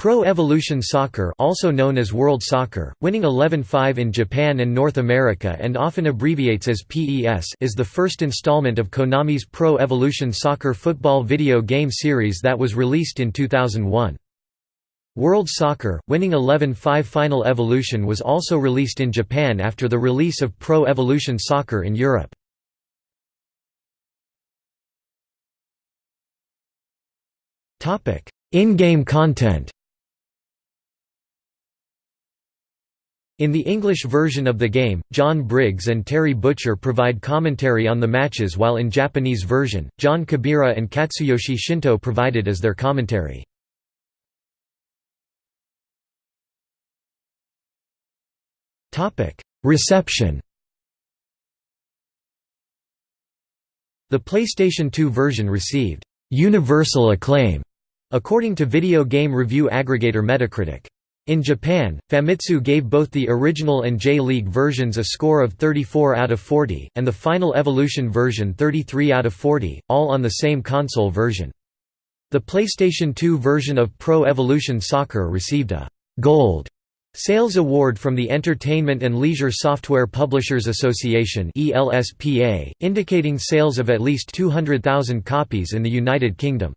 Pro Evolution Soccer also known as World Soccer, winning 11-5 in Japan and North America and often abbreviates as PES is the first installment of Konami's Pro Evolution Soccer football video game series that was released in 2001. World Soccer, winning 11-5 Final Evolution was also released in Japan after the release of Pro Evolution Soccer in Europe. In-game content In the English version of the game, John Briggs and Terry Butcher provide commentary on the matches while in Japanese version, Jon Kabira and Katsuyoshi Shinto provided as their commentary. Reception The PlayStation 2 version received «universal acclaim» according to video game review aggregator Metacritic. In Japan, Famitsu gave both the original and J-League versions a score of 34 out of 40, and the Final Evolution version 33 out of 40, all on the same console version. The PlayStation 2 version of Pro Evolution Soccer received a «Gold» Sales Award from the Entertainment and Leisure Software Publishers Association indicating sales of at least 200,000 copies in the United Kingdom.